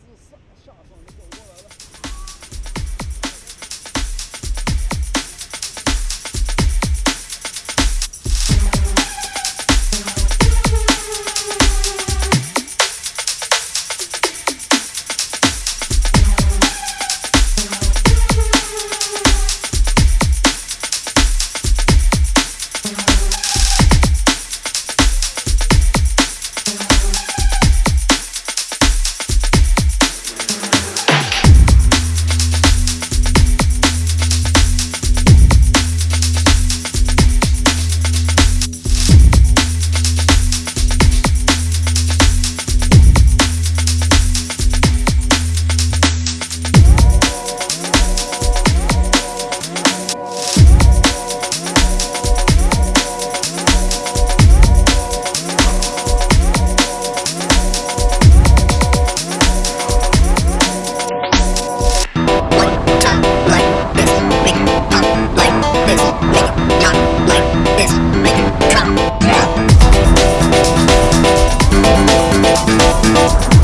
自杀下场，你走过来了。Bye.